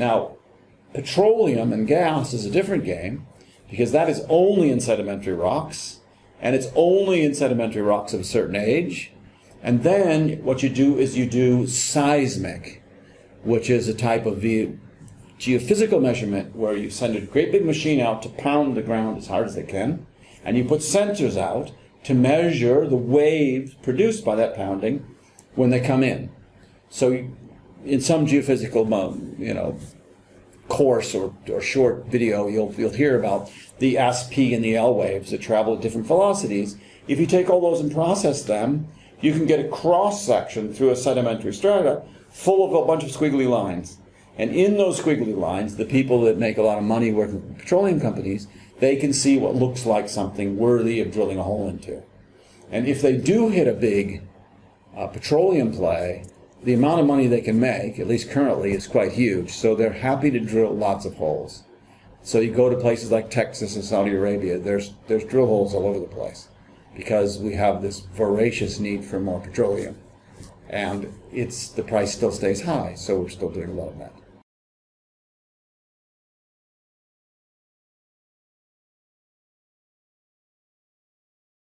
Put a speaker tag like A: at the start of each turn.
A: Now, petroleum and gas is a different game because that is only in sedimentary rocks and it's only in sedimentary rocks of a certain age. And then what you do is you do seismic, which is a type of geophysical measurement where you send a great big machine out to pound the ground as hard as they can, and you put sensors out to measure the waves produced by that pounding when they come in. So in some geophysical, you know, course or, or short video, you'll, you'll hear about the S, P, and the L waves that travel at different velocities. If you take all those and process them, you can get a cross section through a sedimentary strata full of a bunch of squiggly lines. And in those squiggly lines, the people that make a lot of money working for petroleum companies, they can see what looks like something worthy of drilling a hole into. And if they do hit a big uh, petroleum play, the amount of money they can make, at least currently, is quite huge. So they're happy to drill lots of holes. So you go to places like Texas and Saudi Arabia, there's, there's drill holes all over the place because we have this voracious need for more petroleum. And it's, the price still stays high, so we're still doing a lot of that.